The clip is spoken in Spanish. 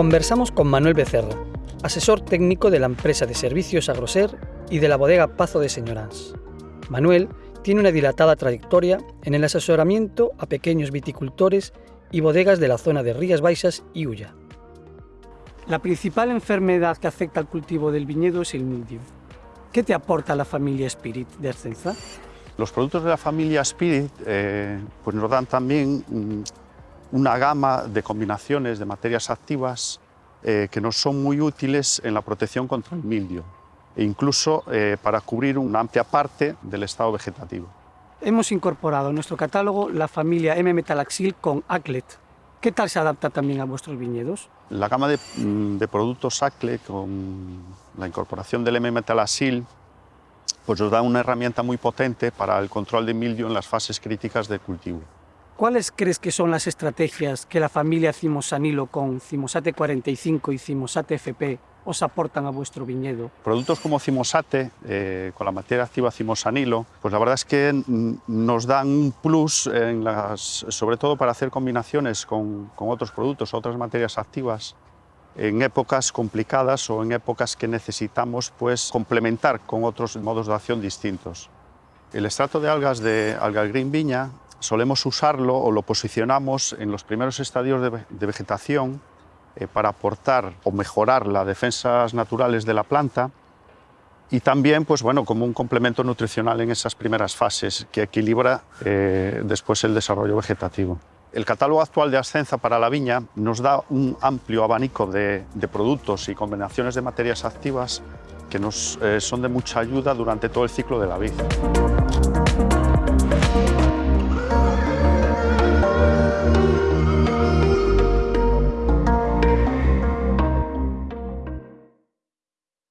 Conversamos con Manuel Becerra, asesor técnico de la empresa de servicios Agroser y de la bodega Pazo de Señorans. Manuel tiene una dilatada trayectoria en el asesoramiento a pequeños viticultores y bodegas de la zona de Rías Baixas y Ulla. La principal enfermedad que afecta al cultivo del viñedo es el mildio. ¿Qué te aporta la familia Spirit de Ascenza? Los productos de la familia Spirit eh, pues nos dan también mm, una gama de combinaciones de materias activas eh, que nos son muy útiles en la protección contra el mildio e incluso eh, para cubrir una amplia parte del estado vegetativo. Hemos incorporado en nuestro catálogo la familia M-Metalaxil con Aclet. ¿Qué tal se adapta también a vuestros viñedos? La gama de, mm, de productos Aclet con la incorporación del M-Metalaxil pues nos da una herramienta muy potente para el control de mildio en las fases críticas de cultivo. ¿Cuáles crees que son las estrategias que la familia Cimosanilo con Cimosate 45 y Cimosate FP os aportan a vuestro viñedo? Productos como Cimosate, eh, con la materia activa Cimosanilo, pues la verdad es que nos dan un plus, en las, sobre todo para hacer combinaciones con, con otros productos, otras materias activas, en épocas complicadas o en épocas que necesitamos pues, complementar con otros modos de acción distintos. El extracto de algas de Alga Green Viña solemos usarlo o lo posicionamos en los primeros estadios de, vegetación eh, para aportar o mejorar las defensas naturales de la planta y también pues, bueno, como un complemento nutricional en esas primeras fases que equilibra eh, después el desarrollo vegetativo. El catálogo actual de Ascenza para la viña nos da un amplio abanico de, productos y combinaciones de materias activas que nos eh, son de mucha ayuda durante todo el ciclo de la vid.